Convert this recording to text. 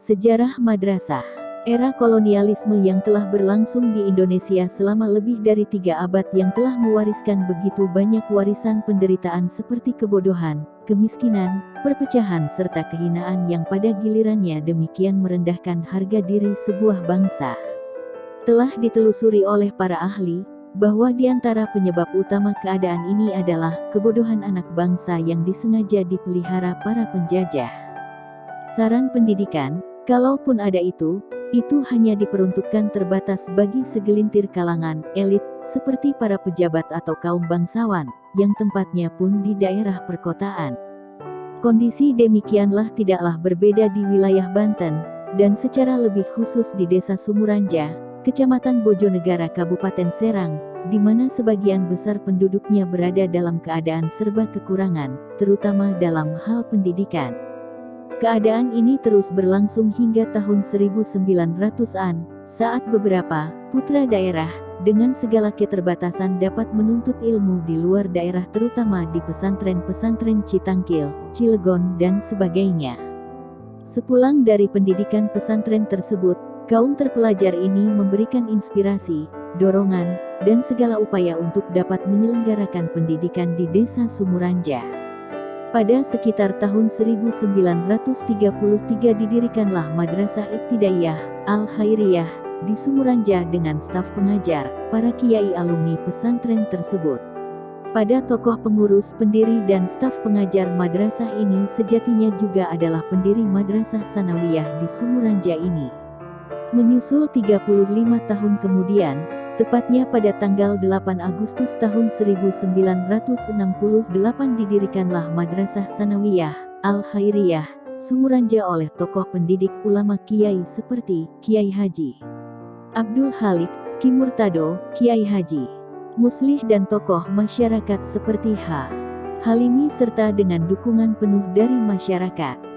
Sejarah Madrasah Era kolonialisme yang telah berlangsung di Indonesia selama lebih dari tiga abad yang telah mewariskan begitu banyak warisan penderitaan seperti kebodohan, kemiskinan, perpecahan serta kehinaan yang pada gilirannya demikian merendahkan harga diri sebuah bangsa. Telah ditelusuri oleh para ahli, bahwa di antara penyebab utama keadaan ini adalah kebodohan anak bangsa yang disengaja dipelihara para penjajah. Saran pendidikan, kalaupun ada itu, itu hanya diperuntukkan terbatas bagi segelintir kalangan elit, seperti para pejabat atau kaum bangsawan, yang tempatnya pun di daerah perkotaan. Kondisi demikianlah tidaklah berbeda di wilayah Banten, dan secara lebih khusus di desa Sumuranja, Kecamatan Bojonegara Kabupaten Serang, di mana sebagian besar penduduknya berada dalam keadaan serba kekurangan, terutama dalam hal pendidikan. Keadaan ini terus berlangsung hingga tahun 1900-an, saat beberapa putra daerah dengan segala keterbatasan dapat menuntut ilmu di luar daerah terutama di pesantren-pesantren Citangkil, Cilegon dan sebagainya. Sepulang dari pendidikan pesantren tersebut, kaum terpelajar ini memberikan inspirasi, dorongan, dan segala upaya untuk dapat menyelenggarakan pendidikan di desa Sumuranja. Pada sekitar tahun 1933 didirikanlah Madrasah Ibtidaiyah, Al-Khairiyah, di Sumuranja dengan staf pengajar, para kiai alumni pesantren tersebut. Pada tokoh pengurus, pendiri dan staf pengajar madrasah ini sejatinya juga adalah pendiri Madrasah Sanawiyah di Sumuranja ini. Menyusul 35 tahun kemudian, Tepatnya pada tanggal 8 Agustus tahun 1968 didirikanlah Madrasah Sanawiyah, Al-Khairiyah, Sumuranja oleh tokoh pendidik ulama Kiai seperti Kiai Haji Abdul Halik, Ki Murtado, Kiai Haji Muslih dan tokoh masyarakat seperti H. Halimi serta dengan dukungan penuh dari masyarakat.